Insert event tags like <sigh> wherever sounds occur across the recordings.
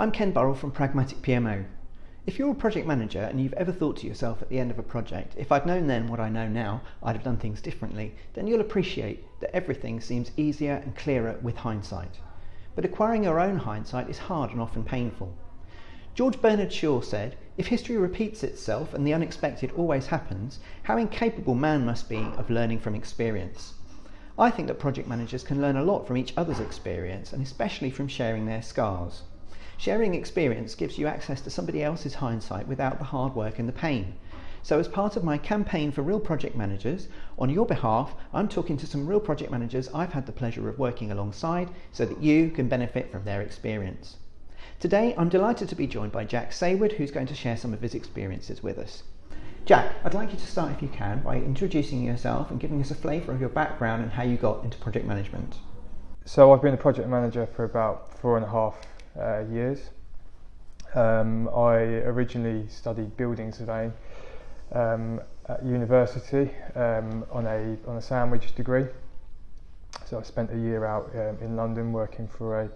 I'm Ken Burrell from Pragmatic PMO. If you're a project manager and you've ever thought to yourself at the end of a project, if I'd known then what I know now, I'd have done things differently, then you'll appreciate that everything seems easier and clearer with hindsight. But acquiring your own hindsight is hard and often painful. George Bernard Shaw said, If history repeats itself and the unexpected always happens, how incapable man must be of learning from experience. I think that project managers can learn a lot from each other's experience and especially from sharing their scars. Sharing experience gives you access to somebody else's hindsight without the hard work and the pain. So, as part of my campaign for real project managers, on your behalf, I'm talking to some real project managers I've had the pleasure of working alongside so that you can benefit from their experience. Today, I'm delighted to be joined by Jack Sayward, who's going to share some of his experiences with us. Jack, I'd like you to start, if you can, by introducing yourself and giving us a flavour of your background and how you got into project management. So I've been a project manager for about four and a half uh, years. Um, I originally studied building surveying um, at university um, on a on a sandwich degree. So I spent a year out um, in London working for a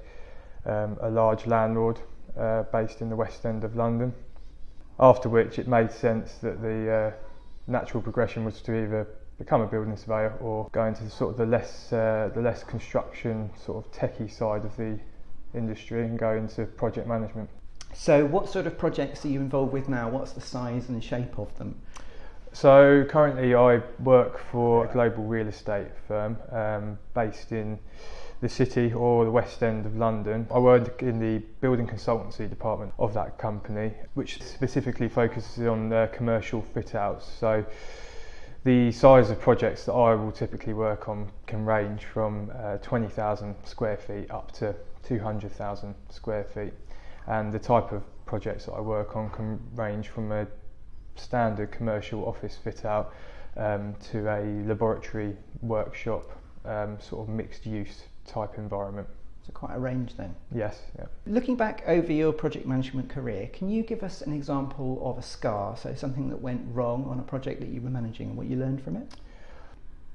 um, a large landlord uh, based in the West End of London after which it made sense that the uh, natural progression was to either become a building surveyor or go into the sort of the less uh, the less construction sort of techie side of the industry and go into project management. So, what sort of projects are you involved with now? What's the size and shape of them? So, currently, I work for a global real estate firm um, based in the city or the West End of London. I work in the building consultancy department of that company, which specifically focuses on uh, commercial fit outs. So the size of projects that I will typically work on can range from uh, 20,000 square feet up to 200,000 square feet. And the type of projects that I work on can range from a standard commercial office fit out um, to a laboratory workshop um, sort of mixed use type environment. So quite a range then. Yes. Yeah. Looking back over your project management career, can you give us an example of a scar, so something that went wrong on a project that you were managing and what you learned from it?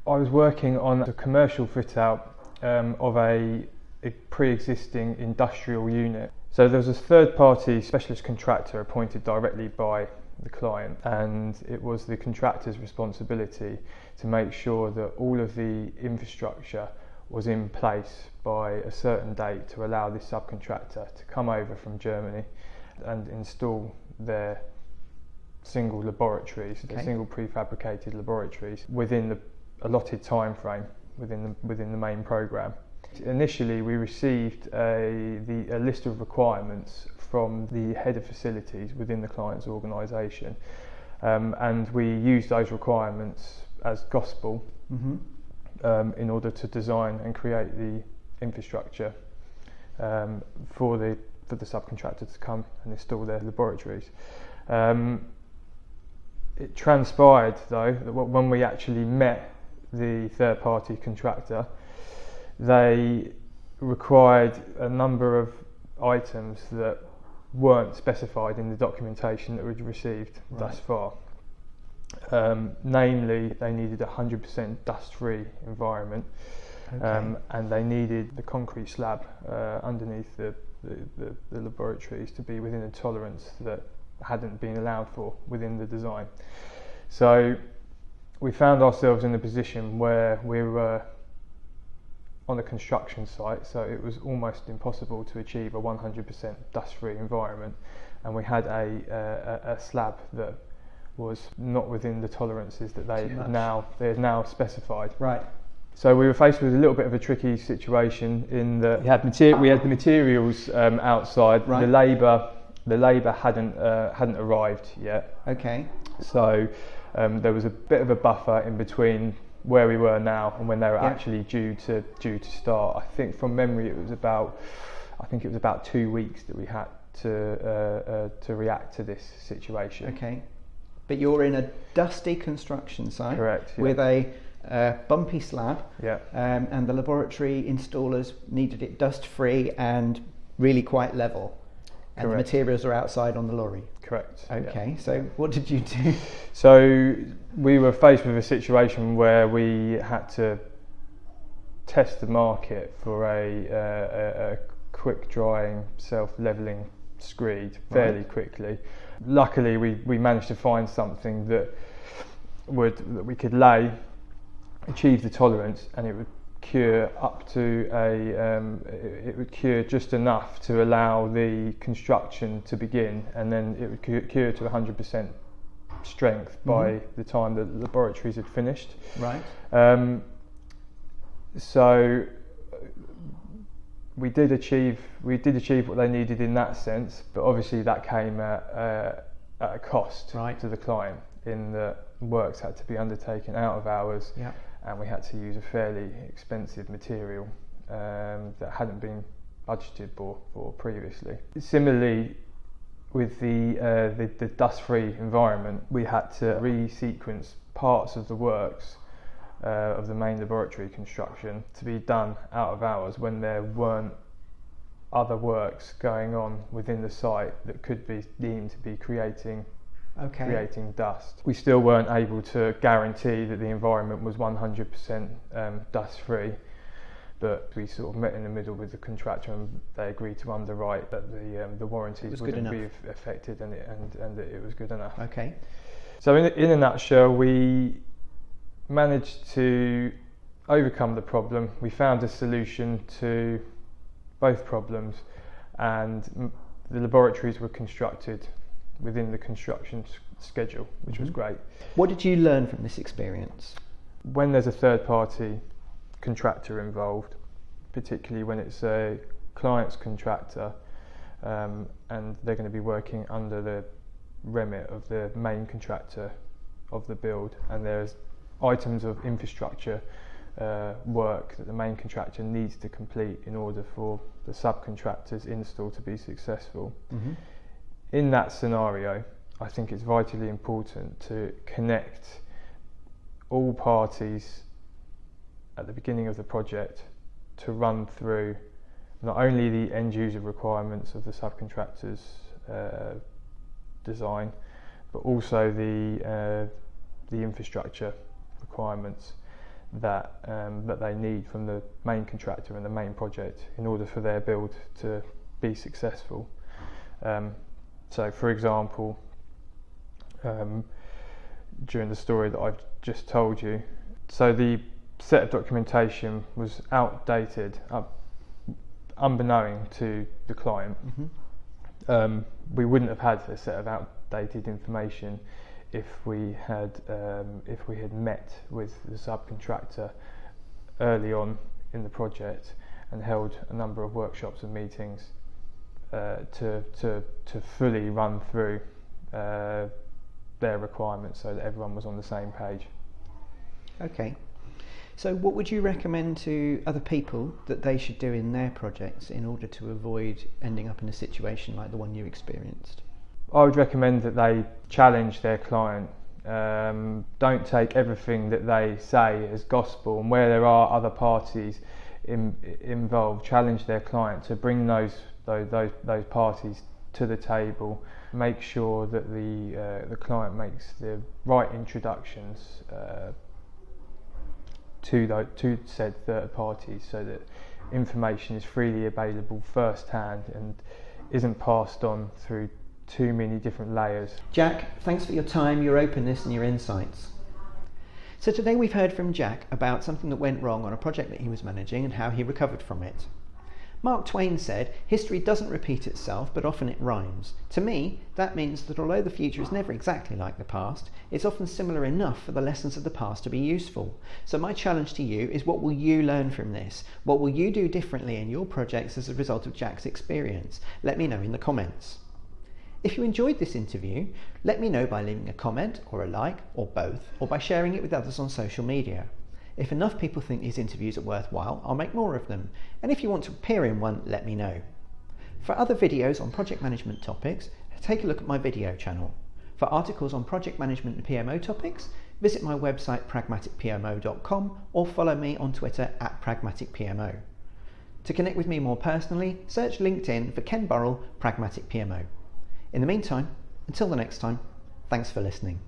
I was working on a commercial fit out um, of a, a pre-existing industrial unit. So there was a third party specialist contractor appointed directly by the client and it was the contractor's responsibility to make sure that all of the infrastructure was in place by a certain date to allow this subcontractor to come over from Germany and install their single laboratories, okay. their single prefabricated laboratories within the allotted time frame within the, within the main program. Initially, we received a, the, a list of requirements from the head of facilities within the client's organisation, um, and we used those requirements as gospel. Mm-hmm um, in order to design and create the infrastructure um, for the for the subcontractor to come and install their laboratories. Um, it transpired though that when we actually met the third party contractor, they required a number of items that weren't specified in the documentation that we'd received right. thus far. Um, namely, they needed a 100% dust-free environment, okay. um, and they needed the concrete slab uh, underneath the, the, the, the, laboratories to be within a tolerance that hadn't been allowed for within the design. So we found ourselves in a position where we were on a construction site, so it was almost impossible to achieve a 100% dust-free environment, and we had a, a, a slab that was not within the tolerances that they now they had now specified. Right. So we were faced with a little bit of a tricky situation in that we had, materi- we had the materials um, outside. Right. The labour the labour hadn't uh, hadn't arrived yet. Okay. So um, there was a bit of a buffer in between where we were now and when they were yeah. actually due to due to start. I think from memory it was about I think it was about two weeks that we had to uh, uh, to react to this situation. Okay but you're in a dusty construction site Correct, yeah. with a uh, bumpy slab, yeah. um, and the laboratory installers needed it dust free and really quite level. And Correct. the materials are outside on the lorry. Correct. Okay, yeah. so what did you do? <laughs> So we were faced with a situation where we had to test the market for a, uh, a, a quick drying, self leveling screed fairly right. quickly. Luckily, we, we managed to find something that would that we could lay, achieve the tolerance, and it would cure up to a um, it, it, would cure just enough to allow the construction to begin, and then it would cure, cure to 100% strength by mm-hmm. the time the laboratories had finished. Right. Um, so we did achieve we did achieve what they needed in that sense, but obviously that came at, uh, at a cost right. to the client in that works had to be undertaken out of hours, yeah. And we had to use a fairly expensive material um, that hadn't been budgeted for, for previously. Similarly, with the, uh, the, the dust-free environment, we had to resequence parts of the works uh, of the main laboratory construction to be done out of hours when there weren't other works going on within the site that could be deemed to be creating okay. creating dust. We still weren't able to guarantee that the environment was 100% um, dust free, but we sort of met in the middle with the contractor and they agreed to underwrite that the um, the warranties wouldn't be affected and, it, and and that it was good enough. Okay. So in in a nutshell, we managed to overcome the problem. We found a solution to both problems, and the laboratories were constructed within the construction schedule, which mm-hmm. was great. What did you learn from this experience? When there's a third party contractor involved, particularly when it's a client's contractor um, and they're going to be working under the remit of the main contractor of the build, and there's items of infrastructure uh, work that the main contractor needs to complete in order for the subcontractor's install to be successful. Mm-hmm in that scenario, I think it's vitally important to connect all parties at the beginning of the project to run through not only the end user requirements of the subcontractor's uh, design, but also the uh, the infrastructure requirements that um, that they need from the main contractor and the main project in order for their build to be successful. Um, so, for example, um, during the story that I've just told you, so the set of documentation was outdated, uh, unbeknown to the client. Mm-hmm. Um, we wouldn't have had a set of outdated information if we had um, if we had met with the subcontractor early on in the project and held a number of workshops and meetings uh, to, to, to fully run through uh, their requirements so that everyone was on the same page. Okay. So, what would you recommend to other people that they should do in their projects in order to avoid ending up in a situation like the one you experienced? I would recommend that they challenge their client. Um, don't take everything that they say as gospel, and where there are other parties in, involved, challenge their client to bring those those, those, those parties to the table, make sure that the, uh, the client makes the right introductions uh, to, the, to said third parties so that information is freely available firsthand and isn't passed on through too many different layers. Jack, thanks for your time, your openness, and your insights. So, today we've heard from Jack about something that went wrong on a project that he was managing and how he recovered from it. Mark Twain said, History doesn't repeat itself, but often it rhymes. To me, that means that although the future is never exactly like the past, it's often similar enough for the lessons of the past to be useful. So, my challenge to you is what will you learn from this? What will you do differently in your projects as a result of Jack's experience? Let me know in the comments. If you enjoyed this interview, let me know by leaving a comment or a like or both, or by sharing it with others on social media. If enough people think these interviews are worthwhile, I'll make more of them. And if you want to appear in one, let me know. For other videos on project management topics, take a look at my video channel. For articles on project management and PMO topics, visit my website pragmaticpmo.com or follow me on Twitter at pragmaticpmo. To connect with me more personally, search LinkedIn for Ken Burrell, Pragmatic PMO. In the meantime, until the next time, thanks for listening.